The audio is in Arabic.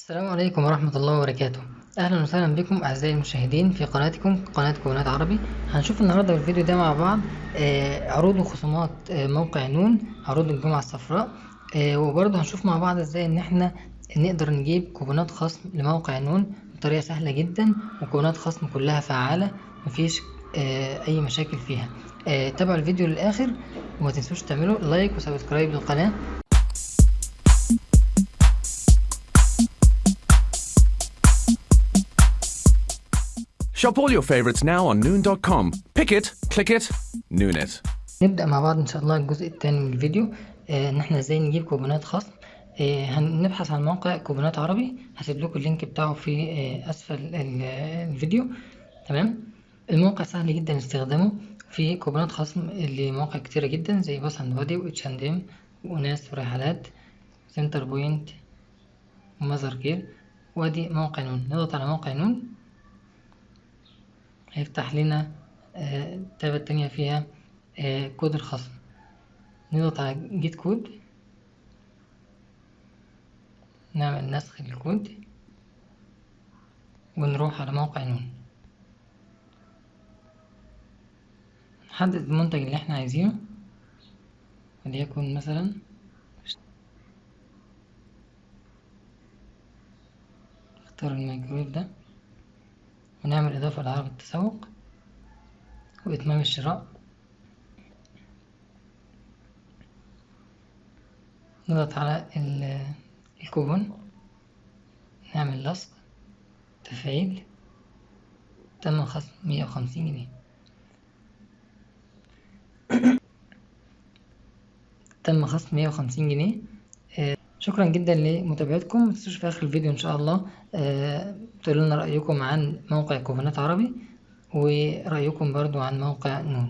السلام عليكم ورحمة الله وبركاته. أهلا وسهلا بكم أعزائي المشاهدين في قناتكم قناة كوبونات عربي. هنشوف النهاردة في الفيديو ده مع بعض آه، عروض وخصومات آه، موقع نون عروض الجمعة الصفراء. آه، وبرضه هنشوف مع بعض إزاي إن إحنا نقدر نجيب كوبونات خصم لموقع نون بطريقة سهلة جدا وكوبونات خصم كلها فعالة مفيش أي مشاكل فيها. تابعوا الفيديو للآخر وما تنسوش تعملوا like و subscribe للقناة. Shop all your favorites now on Noon.com. Pick it, click it, Noon it. نبدأ مع بعض إن شاء الله الجزء الثاني من الفيديو. آه، إن إحنا إزاي نجيب كوبونات خصم آه، هنبحث عن موقع كوبونات عربي. هسيب لكم ال link بتاعه في آه، أسفل ال- الفيديو. تمام؟ الموقع سهل جدا استخدامه. فيه كوبونات خصم لمواقع كتيرة جدا زي Bath and Body و H&M وناس ورحلات سنتر بوينت و Mothercare وادي موقع نون. نضغط على موقع نون. هيفتح لنا آه، التابة التانية فيها آه، كود الخصم. نضغط على get code. نعمل نسخ للكود. ونروح على موقع نون. نحدد المنتج اللي إحنا عايزينه. وليكن مثلا نختار الميكرويف ده. ونعمل إضافة لعرض التسوق وإتمام الشراء. نضغط على ال- الكوبون نعمل لصق تفعيل تم خصم مية وخمسين جنيه. تم خصم مية وخمسين جنيه. شكرا جدا لمتابعتكم. متنسوش في آخر الفيديو إن شاء الله. آه، تقولوا لنا رأيكم عن موقع كوبونات عربي ورأيكم برضو عن موقع نون.